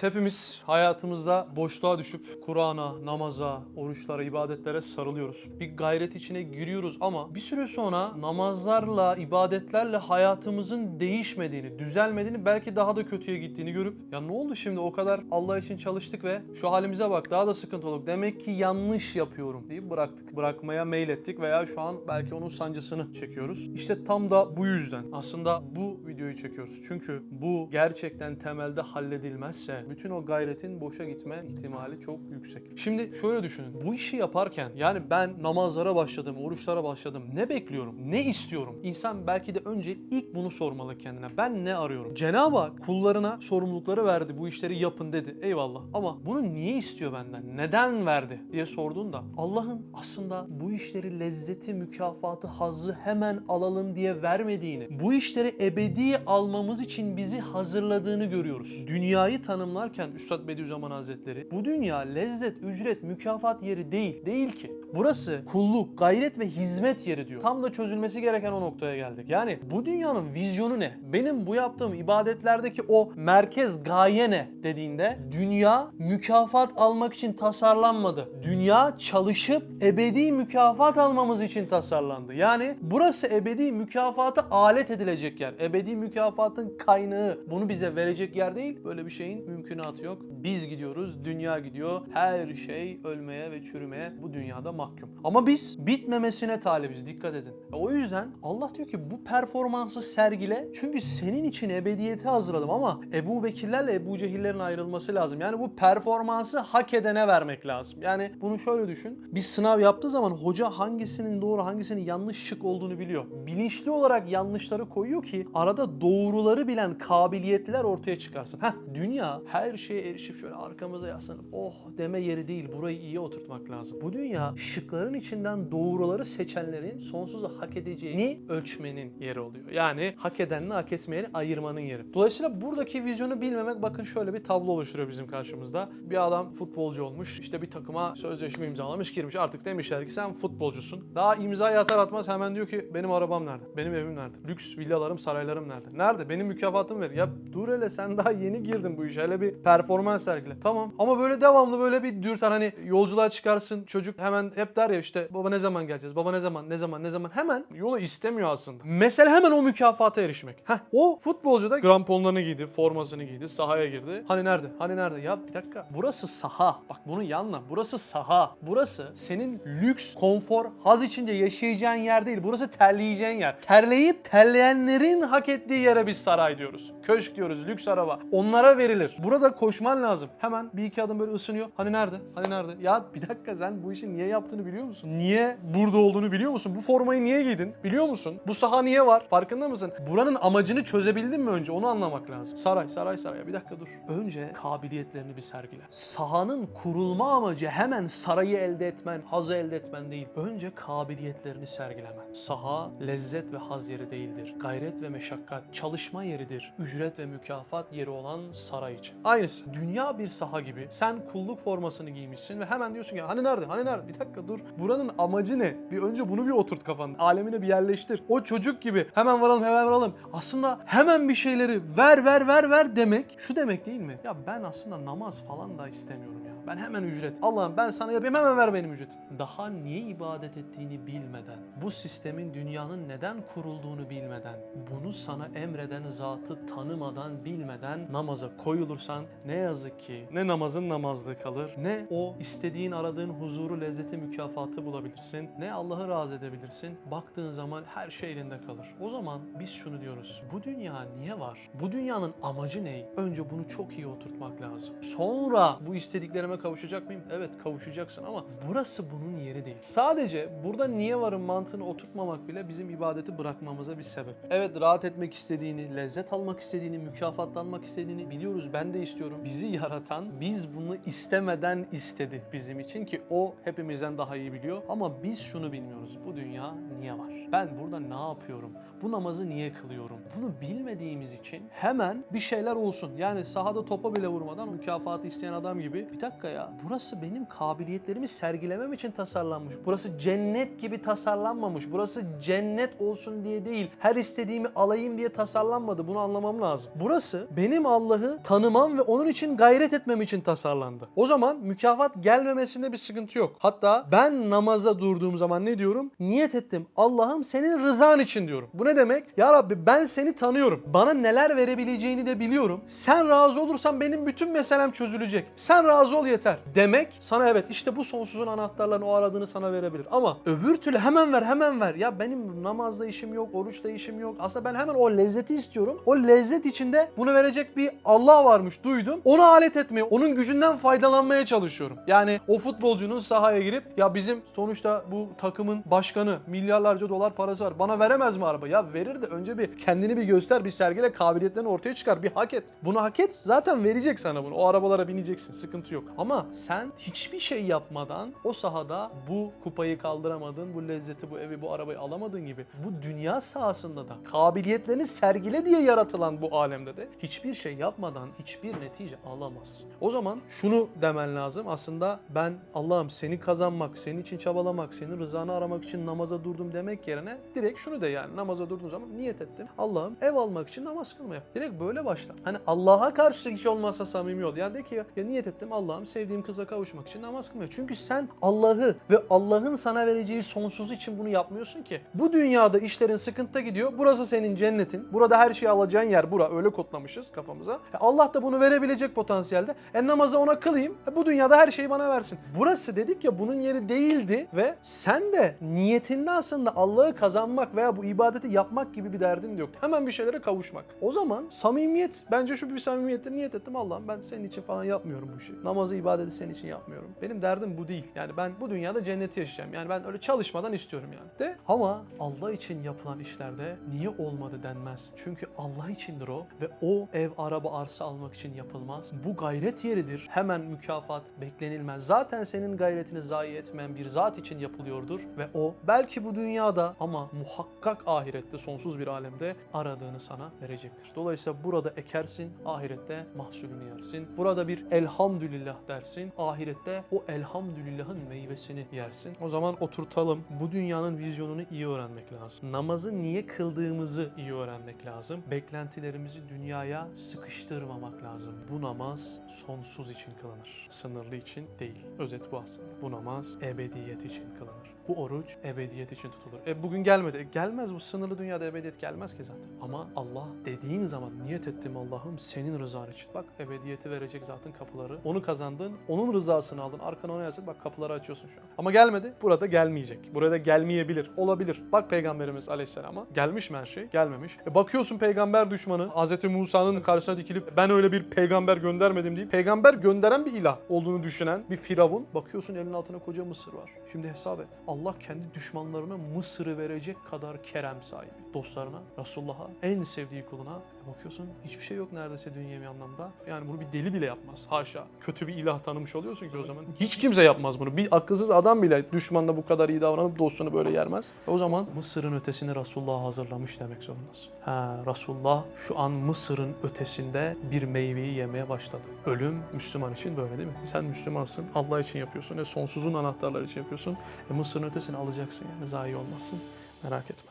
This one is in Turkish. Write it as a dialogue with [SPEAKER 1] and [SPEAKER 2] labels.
[SPEAKER 1] Hepimiz hayatımızda boşluğa düşüp Kur'an'a, namaza, oruçlara, ibadetlere sarılıyoruz. Bir gayret içine giriyoruz ama bir süre sonra namazlarla, ibadetlerle hayatımızın değişmediğini, düzelmediğini, belki daha da kötüye gittiğini görüp ya ne oldu şimdi o kadar Allah için çalıştık ve şu halimize bak daha da sıkıntı olduk. Demek ki yanlış yapıyorum deyip bıraktık. Bırakmaya meylettik veya şu an belki onun sancısını çekiyoruz. İşte tam da bu yüzden aslında bu videoyu çekiyoruz. Çünkü bu gerçekten temelde halledilmezse bütün o gayretin boşa gitme ihtimali çok yüksek. Şimdi şöyle düşünün. Bu işi yaparken yani ben namazlara başladım, oruçlara başladım. Ne bekliyorum? Ne istiyorum? İnsan belki de önce ilk bunu sormalı kendine. Ben ne arıyorum? Cenab-ı Hak kullarına sorumlulukları verdi. Bu işleri yapın dedi. Eyvallah. Ama bunu niye istiyor benden? Neden verdi diye sorduğunda Allah'ın aslında bu işleri lezzeti, mükafatı, hazzı hemen alalım diye vermediğini, bu işleri ebedi almamız için bizi hazırladığını görüyoruz. Dünyayı tanımlarken Üstad Bediüzzaman Hazretleri bu dünya lezzet, ücret, mükafat yeri değil. Değil ki. Burası kulluk, gayret ve hizmet yeri diyor. Tam da çözülmesi gereken o noktaya geldik. Yani bu dünyanın vizyonu ne? Benim bu yaptığım ibadetlerdeki o merkez gaye ne dediğinde dünya mükafat almak için tasarlanmadı. Dünya çalışıp ebedi mükafat almamız için tasarlandı. Yani burası ebedi mükafata alet edilecek yer. Ebedi mükafatın kaynağı bunu bize verecek yer değil. Böyle bir şeyin mümkünatı yok. Biz gidiyoruz, dünya gidiyor. Her şey ölmeye ve çürümeye bu dünyada mahkum. Ama biz bitmemesine talibiz. Dikkat edin. E, O yüzden Allah diyor ki bu performansı sergile. Çünkü senin için ebediyeti hazırladım ama Ebu Bekirlerle Ebu Cehillerin ayrılması lazım. Yani bu performansı hak edene vermek lazım. Yani bunu şöyle düşün. Bir sınav yaptığı zaman hoca hangisinin doğru hangisinin yanlış şık olduğunu biliyor. Bilinçli olarak yanlışları koyuyor ki arada doğruları bilen kabiliyetler ortaya çıkarsın. Heh, dünya her şeye erişip şöyle arkamıza yaslanıp oh deme yeri değil. Burayı iyi oturtmak lazım. Bu dünya şıkların içinden doğruları seçenlerin sonsuza hak edeceğini ölçmenin yeri oluyor. Yani hak edenle hak etmeyeni ayırmanın yeri. Dolayısıyla buradaki vizyonu bilmemek bakın şöyle bir tablo oluşturuyor bizim karşımızda. Bir adam futbolcu olmuş, işte bir takıma sözleşme imzalamış, girmiş. Artık demişler ki sen futbolcusun. Daha imzayı atar atmaz hemen diyor ki benim arabam nerede? Benim evim nerede? Lüks villalarım, saraylarım nerede? Nerede? Benim mükafatım ver. Ya dur hele sen daha yeni girdin bu işe. Hele bir performans sergile. Tamam. Ama böyle devamlı böyle bir dürter hani yolculuğa çıkarsın çocuk hemen hep der ya işte baba ne zaman geleceğiz? Baba ne zaman? Ne zaman? Ne zaman? Hemen yolu istemiyor aslında. Mesele hemen o mükafata erişmek. Heh, o futbolcu da kramponlarını giydi, formasını giydi, sahaya girdi. Hani nerede? Hani nerede? Ya bir dakika. Burası saha. Bak bunu yanla. Burası saha. Burası senin lüks, konfor, haz içinde yaşayacağın yer değil. Burası terleyeceğin yer. Terleyip terleyenlerin hak ettiği yere biz saray diyoruz. Köşk diyoruz, lüks araba. Onlara verilir. Burada koşman lazım. Hemen bir iki adım böyle ısınıyor. Hani nerede? Hani nerede? Ya bir dakika sen bu işi niye yaptığını biliyor musun? Niye burada olduğunu biliyor musun? Bu formayı niye giydin? Biliyor musun? Bu saha niye var? Farkında mısın? Buranın amacını çözebildin mi önce? Onu anlamak lazım. Saray, saray, saray. Bir dakika dur. Önce kabiliyetlerini bir sergile. Sahanın kurulma amacı hemen sarayı elde etmen, hazı elde etmen değil. Önce kabiliyetlerini sergilemen. Saha lezzet ve haz yeri değildir. Gayret ve meşakkat, çalışma yeridir. Ücret ve mükafat yeri olan saray için. Aynısı. Dünya bir saha gibi. Sen kulluk formasını giymişsin ve hemen diyorsun ki hani nerede? Hani nerede? Bir dakika dur. Buranın amacı ne? Bir önce bunu bir oturt kafanda. Alemine bir yerleştir. O çocuk gibi hemen varalım hemen varalım. Aslında hemen bir şeyleri ver ver ver ver demek şu demek değil mi? Ya ben aslında namaz falan da istemiyorum ya. Ben hemen ücret. Allah'ım ben sana yapayım hemen ver benim ücret. Daha niye ibadet ettiğini bilmeden, bu sistemin dünyanın neden kurulduğunu bilmeden, bunu sana emreden zatı tanımadan, bilmeden namaza koyulursan ne yazık ki ne namazın namazlığı kalır, ne o istediğin, aradığın huzuru, lezzeti, mükafatı bulabilirsin, ne Allah'ı razı edebilirsin. Baktığın zaman her şey elinde kalır. O zaman biz şunu diyoruz. Bu dünya niye var? Bu dünyanın amacı ne? Önce bunu çok iyi oturtmak lazım. Sonra bu istediklerime kavuşacak mıyım? Evet kavuşacaksın ama burası bunun yeri değil. Sadece burada niye varım mantığını oturtmamak bile bizim ibadeti bırakmamıza bir sebep. Evet rahat etmek istediğini, lezzet almak istediğini, mükafatlanmak istediğini biliyoruz. Ben de istiyorum. Bizi yaratan biz bunu istemeden istedi bizim için ki o hepimizden daha iyi biliyor. Ama biz şunu bilmiyoruz. Bu dünya niye var? Ben burada ne yapıyorum? Bu namazı niye kılıyorum? Bunu bilmediğimiz için hemen bir şeyler olsun. Yani sahada topa bile vurmadan mükafatı isteyen adam gibi bir dakika dakika ya. Burası benim kabiliyetlerimi sergilemem için tasarlanmış. Burası cennet gibi tasarlanmamış. Burası cennet olsun diye değil. Her istediğimi alayım diye tasarlanmadı. Bunu anlamam lazım. Burası benim Allah'ı tanımam ve onun için gayret etmem için tasarlandı. O zaman mükafat gelmemesinde bir sıkıntı yok. Hatta ben namaza durduğum zaman ne diyorum? Niyet ettim. Allah'ım senin rızan için diyorum. Bu ne demek? Ya Rabbi ben seni tanıyorum. Bana neler verebileceğini de biliyorum. Sen razı olursan benim bütün meselem çözülecek. Sen razı ol yeter. Demek sana evet işte bu sonsuzun anahtarlarını o aradığını sana verebilir. Ama öbür türlü hemen ver hemen ver. Ya benim namazda işim yok, oruçla işim yok. Aslında ben hemen o lezzeti istiyorum. O lezzet içinde bunu verecek bir Allah varmış duydum. Onu alet etmeye, onun gücünden faydalanmaya çalışıyorum. Yani o futbolcunun sahaya girip ya bizim sonuçta bu takımın başkanı milyarlarca dolar parası var. Bana veremez mi araba? Ya verir de önce bir kendini bir göster, bir sergile, kabiliyetlerini ortaya çıkar, bir hak et. Bunu hak et zaten verecek sana bunu. O arabalara bineceksin. Sıkıntı yok. Ama sen hiçbir şey yapmadan o sahada bu kupayı kaldıramadın, bu lezzeti, bu evi, bu arabayı alamadığın gibi bu dünya sahasında da kabiliyetlerini sergile diye yaratılan bu alemde de hiçbir şey yapmadan hiçbir netice alamazsın. O zaman şunu demen lazım. Aslında ben Allah'ım seni kazanmak, senin için çabalamak, senin rızanı aramak için namaza durdum demek yerine direkt şunu de yani namaza durduğum zaman niyet ettim. Allah'ım ev almak için namaz kılmaya. Direkt böyle başla. Hani Allah'a karşı hiç olmazsa samimi ol. Yani de ki ya, ya niyet ettim Allah'ım sevdiğim kıza kavuşmak için namaz kılmaya. Çünkü sen Allah'ı ve Allah'ın sana vereceği sonsuz için bunu yapmıyorsun ki. Bu dünyada işlerin sıkıntıda gidiyor. Burası senin cennetin. Burada her şeyi alacağın yer bura. Öyle kodlamışız kafamıza. E Allah da bunu verebilecek potansiyelde. E namazı ona kılayım. E bu dünyada her şeyi bana versin. Burası dedik ya bunun yeri değildi ve sen de niyetinde aslında Allah'ı kazanmak veya bu ibadeti yapmak gibi bir derdin de yok. Hemen bir şeylere kavuşmak. O zaman samimiyet bence şu bir samimiyetle niyet ettim Allah'ım ben senin için falan yapmıyorum bu işi. Namazı ibadeti senin için yapmıyorum. Benim derdim bu değil. Yani ben bu dünyada cenneti yaşayacağım. Yani ben öyle çalışmadan istiyorum yani. De ama Allah için yapılan işlerde niye olmadı denmez. Çünkü Allah içindir o ve o ev, araba, arsa almak için yapılmaz. Bu gayret yeridir. Hemen mükafat beklenilmez. Zaten senin gayretini zayi etmeyen bir zat için yapılıyordur ve o belki bu dünyada ama muhakkak ahirette sonsuz bir alemde aradığını sana verecektir. Dolayısıyla burada ekersin, ahirette mahsulünü yersin. Burada bir elhamdülillah dersin, ahirette o elhamdülillahın meyvesini yersin. O zaman oturtalım. Bu dünyanın vizyonunu iyi öğrenmek lazım. Namazı niye kıldığımızı iyi öğrenmek lazım. Beklentilerimizi dünyaya sıkıştırmamak lazım. Bu namaz sonsuz için kılınır. Sınırlı için değil. Özet bu aslında. Bu namaz ebediyet için kılınır. Bu oruç ebediyet için tutulur. E bugün gelmedi. E, gelmez bu sınırlı dünyada ebediyet gelmez ki zaten. Ama Allah dediğin zaman niyet ettim Allah'ım senin rızan için. Bak ebediyeti verecek zaten kapıları. Onu kazandın. Onun rızasını aldın. Arkana ona yazık. Bak kapıları açıyorsun şu an. Ama gelmedi. Burada gelmeyecek. Burada gelmeyebilir. Olabilir. Bak Peygamberimiz Aleyhisselam'a. Gelmiş mi her şey? Gelmemiş. E bakıyorsun peygamber düşmanı. Hz. Musa'nın karşısına dikilip ben öyle bir peygamber göndermedim deyip peygamber gönderen bir ilah olduğunu düşünen bir firavun. Bakıyorsun elinin altına koca Mısır var. Şimdi hesap et. Allah kendi düşmanlarına Mısır'ı verecek kadar kerem sahibi. Dostlarına, Resulullah'a, en sevdiği kuluna E bakıyorsun hiçbir şey yok neredeyse dünyevi anlamda. Yani bunu bir deli bile yapmaz. Haşa. Kötü bir ilah tanımış oluyorsun ki o zaman. Hiç kimse yapmaz bunu. Bir akılsız adam bile düşmanla bu kadar iyi davranıp dostunu böyle yermez. E o zaman Mısır'ın ötesini Resulullah hazırlamış demek zorundasın. Ha, Resulullah şu an Mısır'ın ötesinde bir meyveyi yemeye başladı. Ölüm Müslüman için böyle değil mi? Sen Müslümansın, Allah için yapıyorsun ve sonsuzun anahtarları için yapıyorsun. E Mısır'ın ötesini alacaksın yani zayi olmasın. Merak etme.